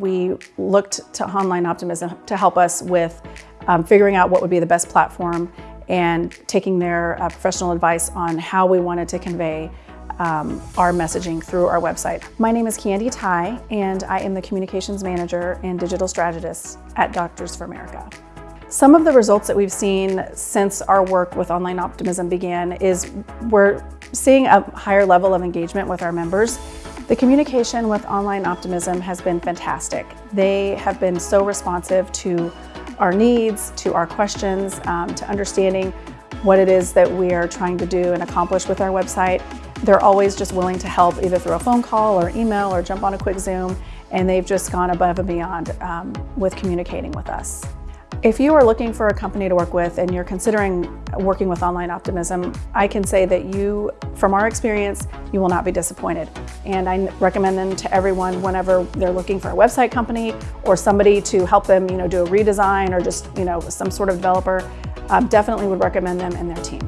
we looked to Online Optimism to help us with um, figuring out what would be the best platform and taking their uh, professional advice on how we wanted to convey um, our messaging through our website. My name is Candy Ty, and I am the Communications Manager and Digital Strategist at Doctors for America. Some of the results that we've seen since our work with Online Optimism began is we're seeing a higher level of engagement with our members. The communication with Online Optimism has been fantastic. They have been so responsive to our needs, to our questions, um, to understanding what it is that we are trying to do and accomplish with our website. They're always just willing to help either through a phone call or email or jump on a quick Zoom, and they've just gone above and beyond um, with communicating with us. If you are looking for a company to work with and you're considering working with Online Optimism, I can say that you, from our experience, you will not be disappointed. And I recommend them to everyone whenever they're looking for a website company or somebody to help them, you know, do a redesign or just, you know, some sort of developer. Uh, definitely would recommend them and their team.